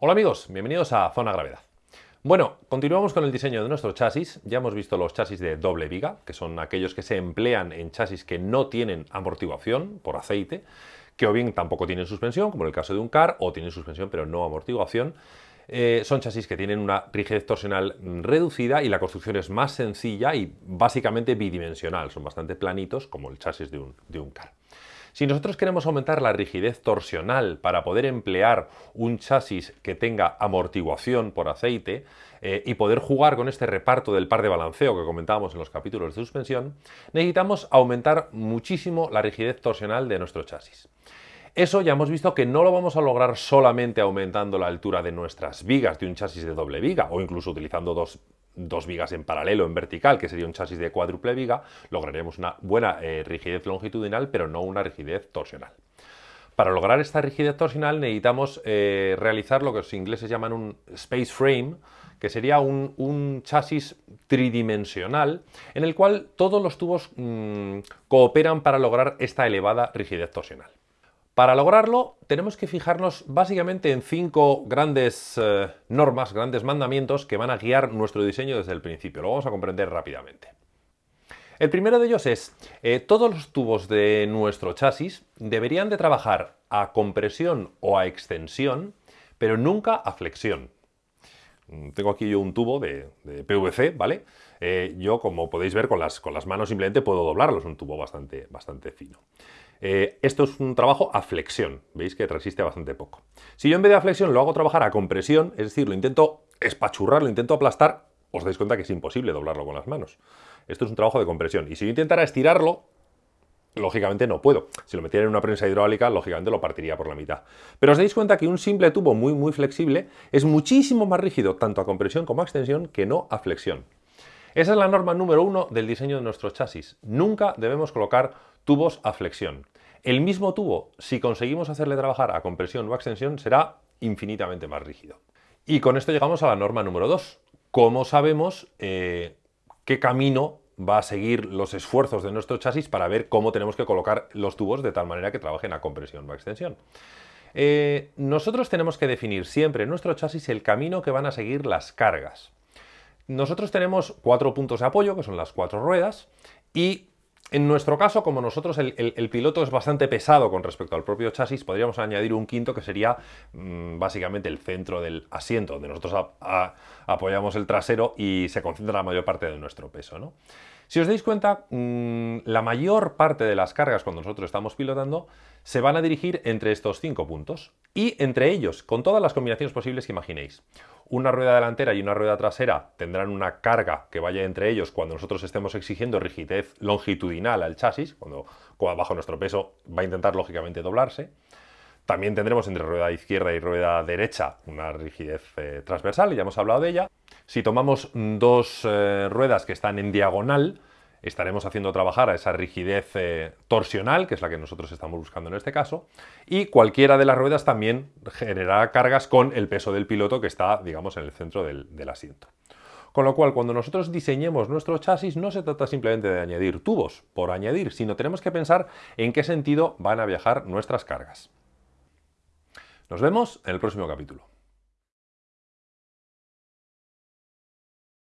Hola amigos, bienvenidos a Zona Gravedad. Bueno, continuamos con el diseño de nuestro chasis. Ya hemos visto los chasis de doble viga, que son aquellos que se emplean en chasis que no tienen amortiguación por aceite, que o bien tampoco tienen suspensión, como en el caso de un car, o tienen suspensión pero no amortiguación. Eh, son chasis que tienen una rigidez torsional reducida y la construcción es más sencilla y básicamente bidimensional. Son bastante planitos como el chasis de un, de un car. Si nosotros queremos aumentar la rigidez torsional para poder emplear un chasis que tenga amortiguación por aceite eh, y poder jugar con este reparto del par de balanceo que comentábamos en los capítulos de suspensión, necesitamos aumentar muchísimo la rigidez torsional de nuestro chasis. Eso ya hemos visto que no lo vamos a lograr solamente aumentando la altura de nuestras vigas de un chasis de doble viga o incluso utilizando dos dos vigas en paralelo, en vertical, que sería un chasis de cuádruple viga, lograremos una buena eh, rigidez longitudinal, pero no una rigidez torsional. Para lograr esta rigidez torsional necesitamos eh, realizar lo que los ingleses llaman un space frame, que sería un, chasis tridimensional en el cual todos los tubos mm, cooperan para lograr esta elevada rigidez torsional. Para lograrlo tenemos que fijarnos básicamente en cinco grandes eh, normas, grandes mandamientos que van a guiar nuestro diseño desde el principio. Lo vamos a comprender rápidamente. El primero de ellos es, eh, todos los tubos de nuestro chasis deberían de trabajar a compresión o a extensión, pero nunca a flexión. Mm, tengo aquí yo un tubo de, PVC, ¿vale? Eh, yo, como podéis ver, con las, con las manos simplemente puedo doblarlo, es un tubo bastante, bastante fino. Eh, esto es un trabajo a flexión, veis que resiste bastante poco. Si yo en vez de a flexión lo hago trabajar a compresión, es decir, lo intento espachurrar, lo intento aplastar, os dais cuenta que es imposible doblarlo con las manos. Esto es un trabajo de compresión. Y si yo intentara estirarlo, lógicamente no puedo. Si lo metiera en una prensa hidráulica, lógicamente lo partiría por la mitad. Pero os dais cuenta que un simple tubo muy, muy flexible es muchísimo más rígido, tanto a compresión como a extensión, que no a flexión. Esa es la norma número uno del diseño de nuestro chasis. Nunca debemos colocar tubos a flexión. El mismo tubo, si conseguimos hacerle trabajar a compresión o a extensión, será infinitamente más rígido. Y con esto llegamos a la norma número 2. ¿Cómo sabemos eh, qué camino va a seguir los esfuerzos de nuestro chasis para ver cómo tenemos que colocar los tubos de tal manera que trabajen a compresión o a extensión? Eh, nosotros tenemos que definir siempre en nuestro chasis el camino que van a seguir las cargas. Nosotros tenemos cuatro puntos de apoyo, que son las cuatro ruedas, y en nuestro caso, como nosotros el, piloto es bastante pesado con respecto al propio chasis, podríamos añadir un quinto que sería mm, básicamente el centro del asiento, donde nosotros apoyamos el trasero y se concentra la mayor parte de nuestro peso. Si os dais cuenta, mm, la mayor parte de las cargas cuando nosotros estamos pilotando se van a dirigir entre estos cinco puntos y entre ellos, con todas las combinaciones posibles que imaginéis. Una rueda delantera y una rueda trasera tendrán una carga que vaya entre ellos cuando nosotros estemos exigiendo rigidez longitudinal al chasis, cuando bajo nuestro peso va a intentar lógicamente doblarse. También tendremos entre rueda izquierda y rueda derecha una rigidez eh, transversal, ya hemos hablado de ella. Si tomamos dos eh, ruedas que están en diagonal, estaremos haciendo trabajar a esa rigidez eh, torsional, que es la que nosotros estamos buscando en este caso, y cualquiera de las ruedas también generará cargas con el peso del piloto que está, digamos, en el centro del, del asiento. Con lo cual, cuando nosotros diseñemos nuestro chasis, no se trata simplemente de añadir tubos por añadir, sino tenemos que pensar en qué sentido van a viajar nuestras cargas. Nos vemos en el próximo capítulo.